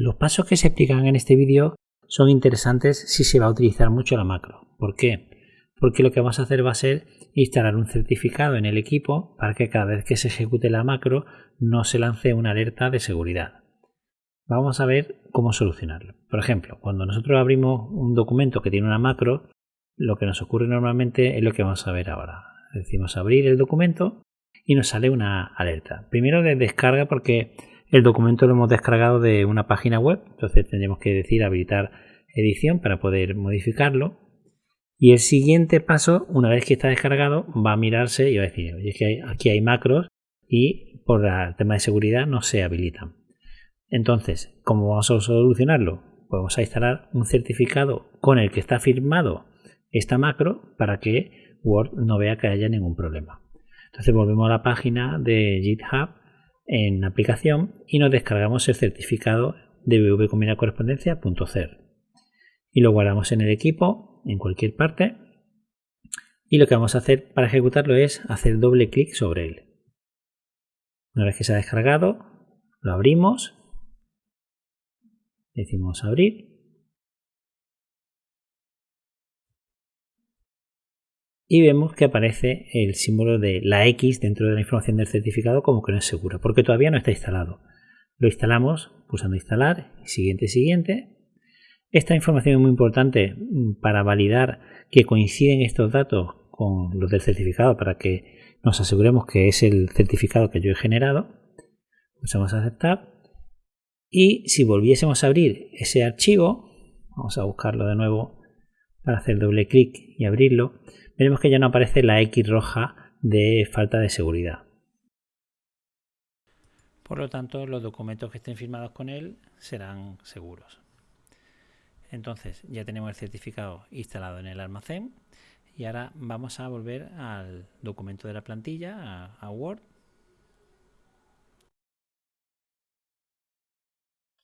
Los pasos que se explican en este vídeo son interesantes si se va a utilizar mucho la macro. ¿Por qué? Porque lo que vamos a hacer va a ser instalar un certificado en el equipo para que cada vez que se ejecute la macro no se lance una alerta de seguridad. Vamos a ver cómo solucionarlo. Por ejemplo, cuando nosotros abrimos un documento que tiene una macro, lo que nos ocurre normalmente es lo que vamos a ver ahora. Decimos abrir el documento y nos sale una alerta. Primero de descarga porque el documento lo hemos descargado de una página web, entonces tendremos que decir habilitar edición para poder modificarlo. Y el siguiente paso, una vez que está descargado, va a mirarse y va a decir, aquí hay macros y por el tema de seguridad no se habilitan. Entonces, ¿cómo vamos a solucionarlo? Pues vamos a instalar un certificado con el que está firmado esta macro para que Word no vea que haya ningún problema. Entonces volvemos a la página de GitHub en aplicación y nos descargamos el certificado de VV correspondencia.cer y lo guardamos en el equipo en cualquier parte. Y lo que vamos a hacer para ejecutarlo es hacer doble clic sobre él. Una vez que se ha descargado, lo abrimos, decimos abrir y vemos que aparece el símbolo de la X dentro de la información del certificado como que no es seguro, porque todavía no está instalado. Lo instalamos pulsando instalar, siguiente, siguiente. Esta información es muy importante mm, para validar que coinciden estos datos con los del certificado para que nos aseguremos que es el certificado que yo he generado. Pulsamos aceptar. Y si volviésemos a abrir ese archivo, vamos a buscarlo de nuevo para hacer doble clic y abrirlo, veremos que ya no aparece la X roja de falta de seguridad. Por lo tanto, los documentos que estén firmados con él serán seguros. Entonces, ya tenemos el certificado instalado en el almacén y ahora vamos a volver al documento de la plantilla, a, Word.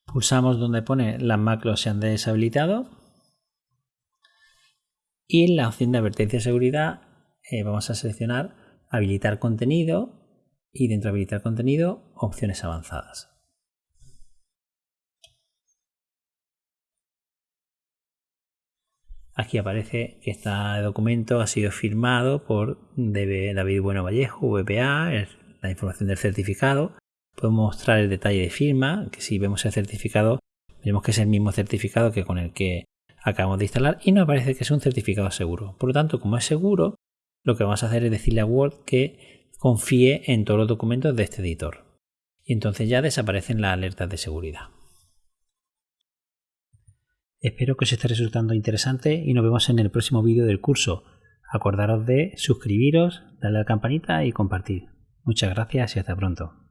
Pulsamos donde pone las macros se han deshabilitado y en la opción de advertencia de seguridad eh, vamos a seleccionar habilitar contenido y dentro de habilitar contenido opciones avanzadas. Aquí aparece que este documento ha sido firmado por David Bueno Vallejo, VPA, la información del certificado. Podemos mostrar el detalle de firma, que si vemos el certificado, vemos que es el mismo certificado que con el que acabamos de instalar y nos parece que es un certificado seguro. Por lo tanto, como es seguro, lo que vamos a hacer es decirle a Word que confíe en todos los documentos de este editor. Y entonces ya desaparecen las alertas de seguridad. Espero que os esté resultando interesante y nos vemos en el próximo vídeo del curso. Acordaros de suscribiros, darle a la campanita y compartir. Muchas gracias y hasta pronto.